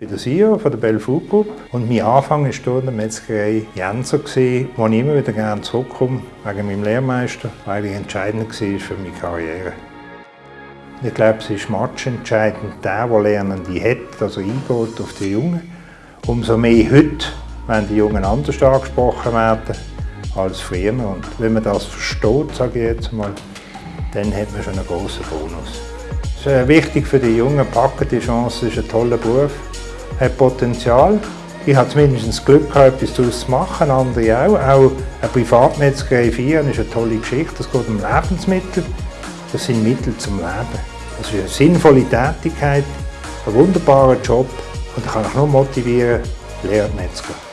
Ich bin der CEO von der Bell Food Group und mein Anfang war hier in der Metzgerei Jenser, wo ich immer wieder gerne zurückkomme, wegen meinem Lehrmeister, weil er entscheidend war für meine Karriere. Ich glaube, es ist matchentscheidend, der, der Lernende hat, also eingeht auf die Jungen. Umso mehr heute, wenn die Jungen anders angesprochen werden als früher. Und wenn man das versteht, sage ich jetzt mal, dann hat man schon einen großen Bonus. Es ist wichtig für die Jungen, packen die Chance, ist ein toller Beruf hat Potenzial. Ich habe zumindest das Glück gehabt, etwas daraus zu machen, andere auch. Auch eine Privatmetzgerei 4 ist eine tolle Geschichte. Es geht um Lebensmittel. Das sind Mittel zum Leben. Das ist eine sinnvolle Tätigkeit, ein wunderbarer Job und ich kann euch nur motivieren, lehrt Metzger.